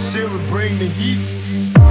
shit would bring the heat.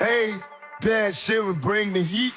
Hey, that shit would bring the heat.